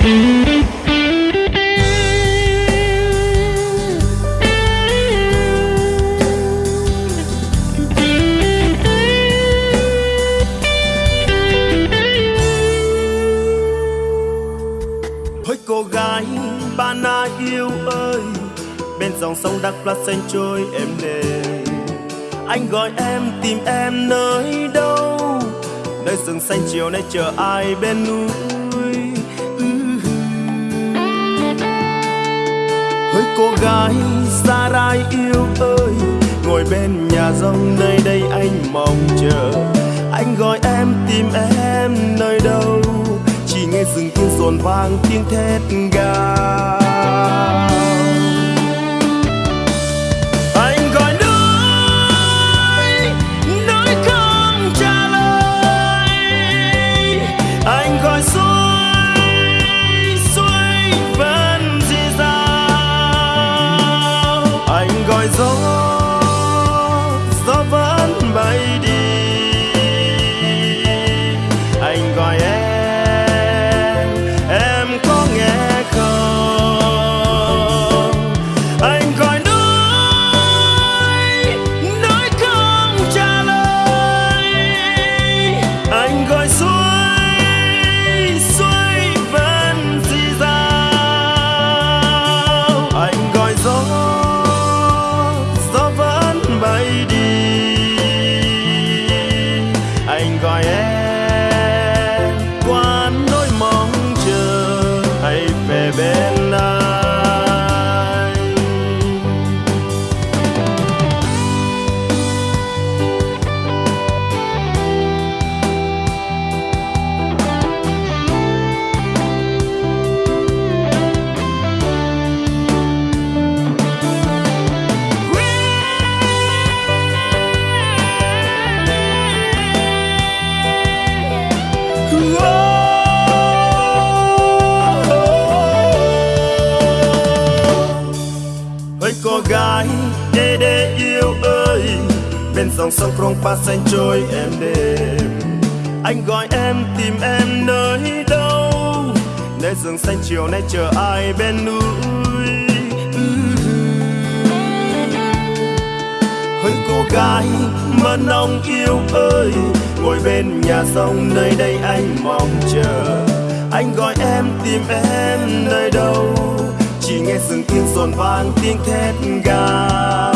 Hỡi cô gái ba yêu ơi, bên dòng sông đắk lắc xanh trôi êm đềm. Anh gọi em tìm em nơi đâu, nơi rừng xanh chiều nay chờ ai bên núi? Với cô gái xa rai yêu ơi, ngồi bên nhà rông nơi đây anh mong chờ. Anh gọi em tìm em nơi đâu, chỉ nghe rừng kia rộn vang tiếng thét gào anh cô gái, đê đê yêu ơi. Bên dòng sông krong pa xanh trôi em đêm. Anh gọi em tìm em nơi đâu? Nơi rừng xanh chiều nay chờ ai bên núi? Ừ. Hỡi cô gái mơ nông yêu ơi. Ngồi bên nhà sông nơi đây anh mong chờ. Anh gọi em tìm em nơi đâu? Chỉ nghe rừng yên dồn vang tiếng thét gào.